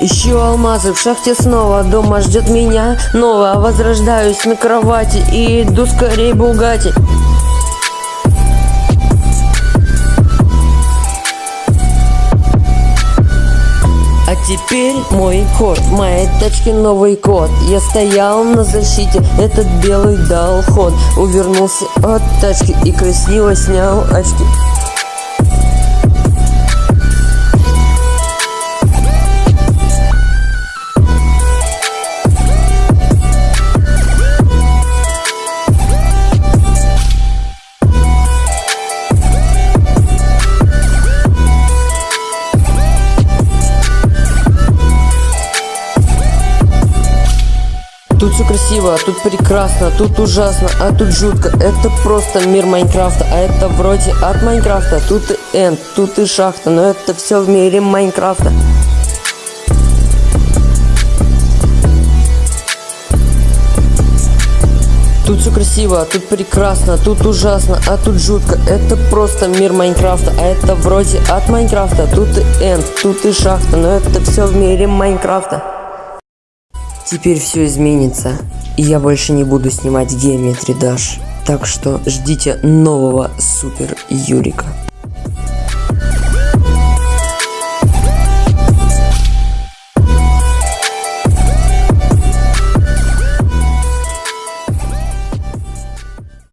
Ищу алмазы в шахте снова Дома ждет меня новое Возрождаюсь на кровати И иду скорей Бугати А теперь мой ход, моей тачки новый код. Я стоял на защите, этот белый дал ход. Увернулся от тачки и красиво снял очки Тут все красиво, тут прекрасно, тут ужасно, а тут жутко. Это просто мир Майнкрафта, а это вроде от Майнкрафта Тут и энд, тут и шахта, но это все в мире Майнкрафта. Тут все красиво, тут прекрасно, тут ужасно, а тут жутко. Это просто мир Майнкрафта, а это вроде от Майнкрафта Тут и энд, тут и шахта, но это все в мире Майнкрафта Теперь все изменится, и я больше не буду снимать Geometry Dash. Так что ждите нового Супер Юрика.